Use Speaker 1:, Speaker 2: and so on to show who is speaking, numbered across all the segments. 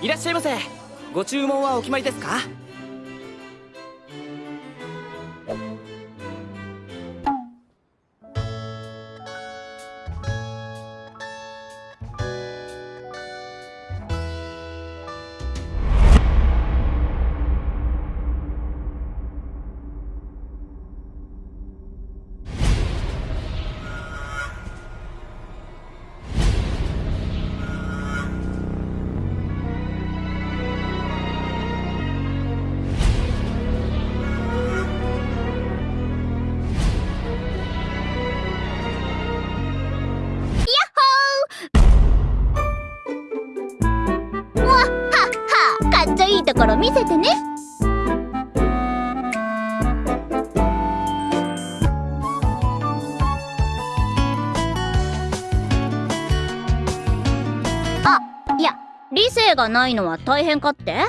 Speaker 1: いらっしゃいませ。ご注文はお決まりですか？
Speaker 2: 見せてね。あいや理性がないのは大変かって？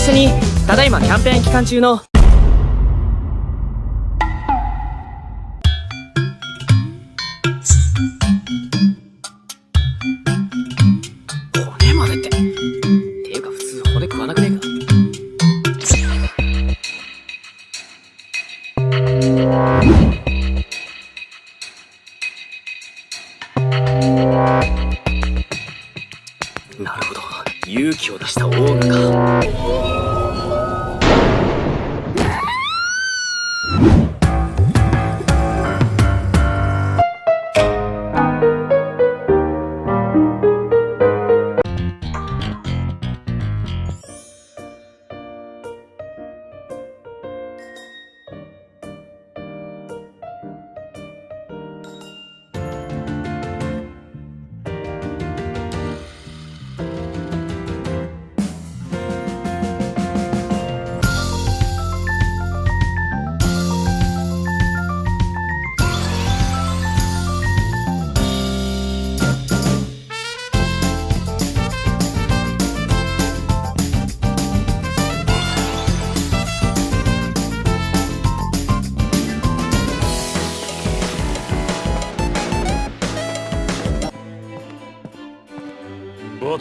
Speaker 2: 一緒にただいまキャンペーン期間中の。骨までって。ていうか普通骨食わなくねえか。なるほど。勇気を出したオーガか。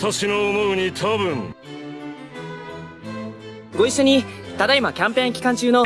Speaker 3: 私の思うに多分。
Speaker 1: ご一緒にただいまキャンペーン期間中の。